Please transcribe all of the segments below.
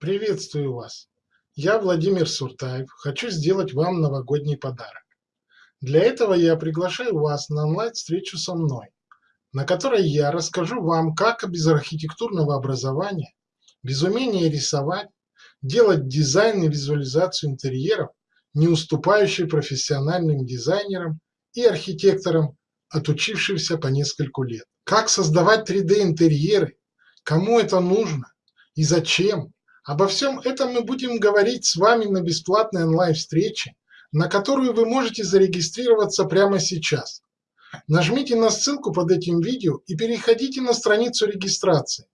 Приветствую вас! Я Владимир Суртаев, хочу сделать вам новогодний подарок. Для этого я приглашаю вас на онлайн-встречу со мной, на которой я расскажу вам, как без архитектурного образования, без умения рисовать, делать дизайн и визуализацию интерьеров, не уступающий профессиональным дизайнерам и архитекторам, отучившимся по нескольку лет. Как создавать 3D-интерьеры, кому это нужно и зачем, Обо всем этом мы будем говорить с вами на бесплатной онлайн-встрече, на которую вы можете зарегистрироваться прямо сейчас. Нажмите на ссылку под этим видео и переходите на страницу регистрации.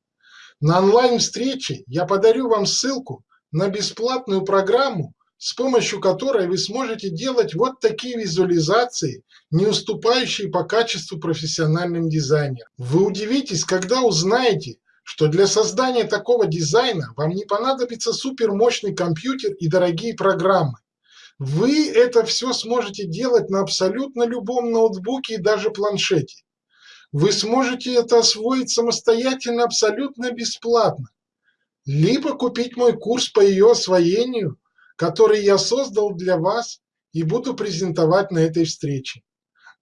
На онлайн-встрече я подарю вам ссылку на бесплатную программу, с помощью которой вы сможете делать вот такие визуализации, не уступающие по качеству профессиональным дизайнерам. Вы удивитесь, когда узнаете, что для создания такого дизайна вам не понадобится супермощный компьютер и дорогие программы. Вы это все сможете делать на абсолютно любом ноутбуке и даже планшете. Вы сможете это освоить самостоятельно абсолютно бесплатно. Либо купить мой курс по ее освоению, который я создал для вас и буду презентовать на этой встрече.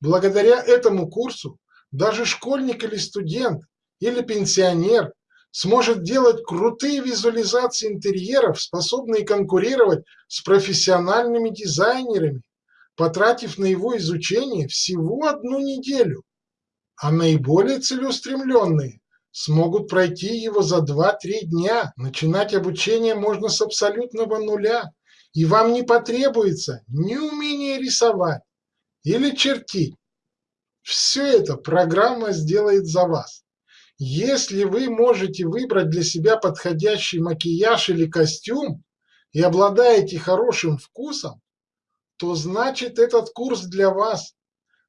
Благодаря этому курсу даже школьник или студент или пенсионер сможет делать крутые визуализации интерьеров, способные конкурировать с профессиональными дизайнерами, потратив на его изучение всего одну неделю. А наиболее целеустремленные смогут пройти его за 2-3 дня. Начинать обучение можно с абсолютного нуля, и вам не потребуется ни умения рисовать или чертить. Все это программа сделает за вас. Если вы можете выбрать для себя подходящий макияж или костюм и обладаете хорошим вкусом, то значит этот курс для вас.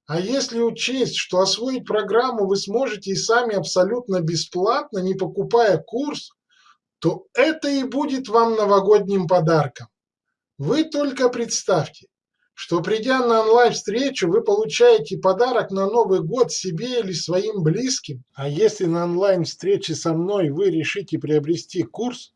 А если учесть, что освоить программу вы сможете и сами абсолютно бесплатно, не покупая курс, то это и будет вам новогодним подарком. Вы только представьте, что придя на онлайн-встречу, вы получаете подарок на Новый год себе или своим близким. А если на онлайн-встрече со мной вы решите приобрести курс,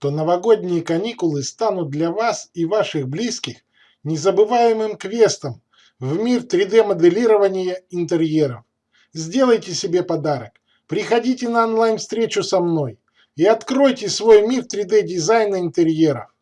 то новогодние каникулы станут для вас и ваших близких незабываемым квестом в мир 3D-моделирования интерьеров. Сделайте себе подарок, приходите на онлайн-встречу со мной и откройте свой мир 3D-дизайна интерьеров.